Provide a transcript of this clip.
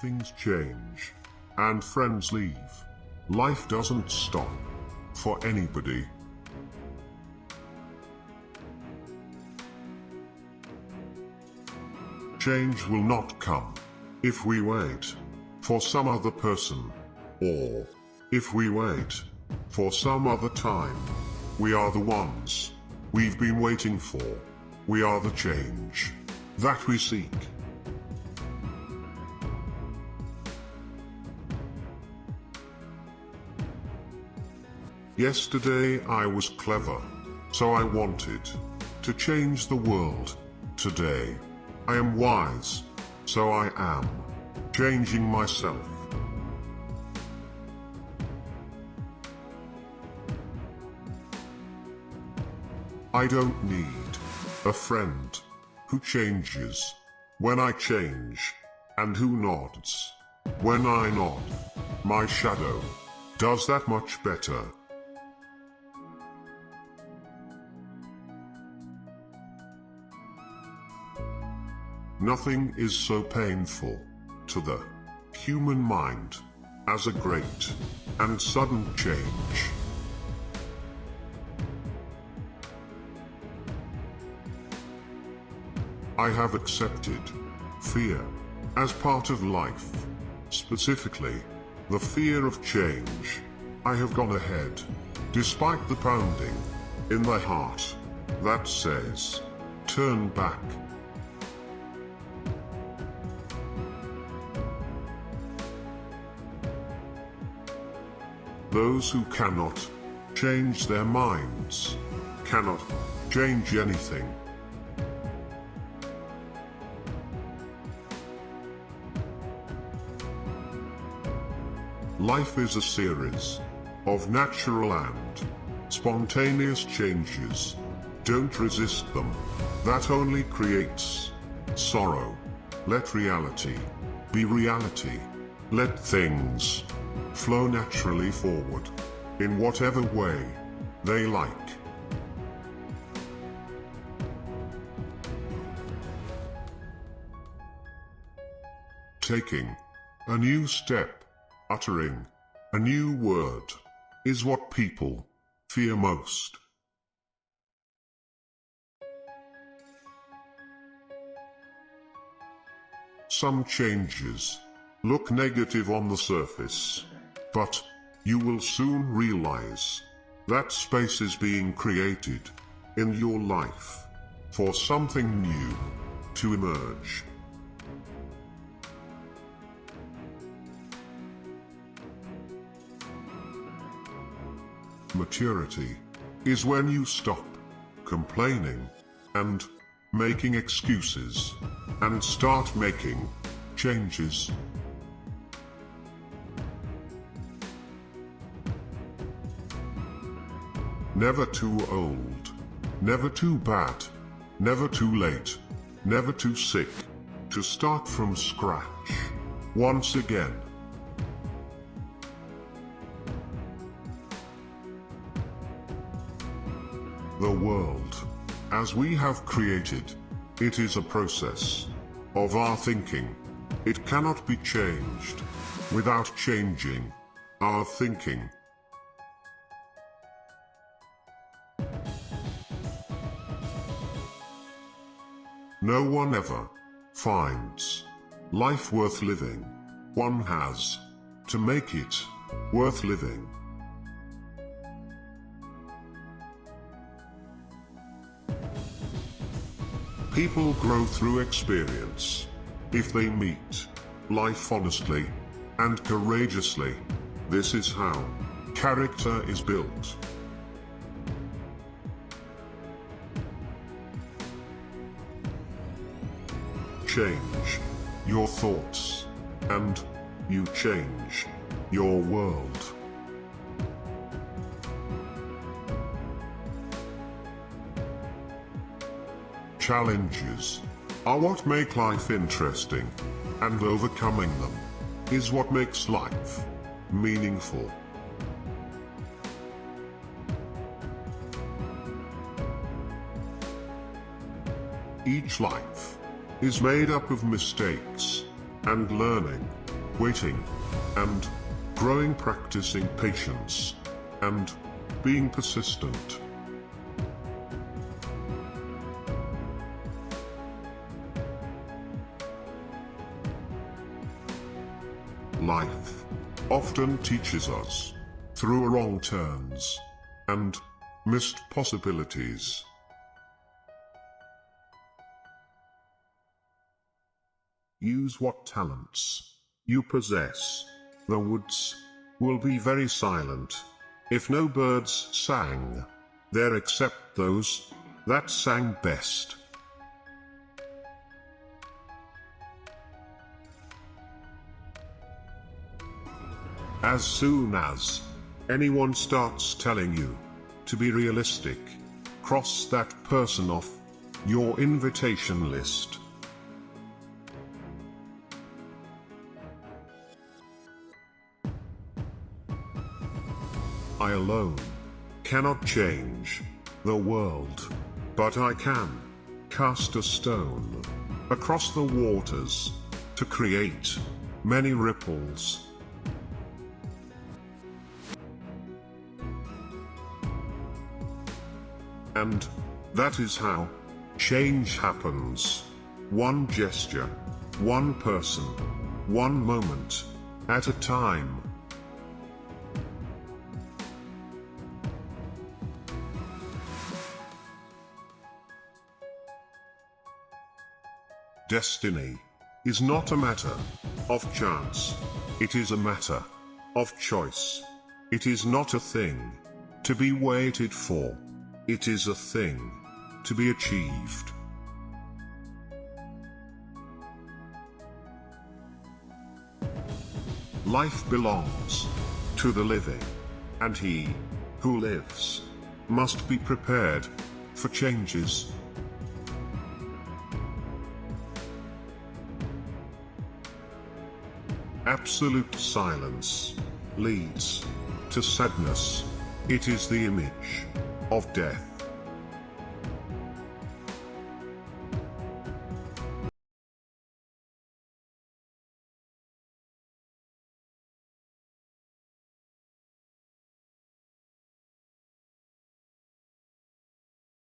Things change. And friends leave. Life doesn't stop. For anybody. Change will not come. If we wait. For some other person. Or. If we wait. For some other time. We are the ones. We've been waiting for. We are the change. That we seek. Yesterday I was clever. So I wanted. To change the world. Today. I am wise. So I am. Changing myself. I don't need a friend who changes when I change and who nods when I nod. My shadow does that much better. Nothing is so painful to the human mind as a great and sudden change. I have accepted fear as part of life, specifically the fear of change. I have gone ahead, despite the pounding in the heart that says, turn back. Those who cannot change their minds cannot change anything. Life is a series of natural and spontaneous changes. Don't resist them. That only creates sorrow. Let reality be reality. Let things flow naturally forward, in whatever way they like. Taking a new step, uttering a new word, is what people fear most. Some changes look negative on the surface, but you will soon realize that space is being created in your life for something new to emerge. Maturity is when you stop complaining and making excuses and start making changes. Never too old. Never too bad. Never too late. Never too sick. To start from scratch. Once again. The world, as we have created, it is a process of our thinking. It cannot be changed without changing our thinking. No one ever finds life worth living. One has to make it worth living. People grow through experience. If they meet life honestly and courageously, this is how character is built. Change your thoughts, and you change your world. Challenges are what make life interesting, and overcoming them is what makes life meaningful. Each life is made up of mistakes and learning. waiting, and growing practicing patience, and being persistent. Life often teaches us through wrong turns and missed possibilities. Use what talents you possess. The woods will be very silent if no birds sang there except those that sang best. As soon as anyone starts telling you to be realistic, cross that person off your invitation list. I alone cannot change the world, but I can cast a stone across the waters to create many ripples. And that is how change happens. One gesture, one person, one moment at a time. Destiny is not a matter of chance. It is a matter of choice. It is not a thing to be waited for. It is a thing to be achieved. Life belongs to the living, and he who lives must be prepared for changes. Absolute silence leads to sadness. It is the image of death.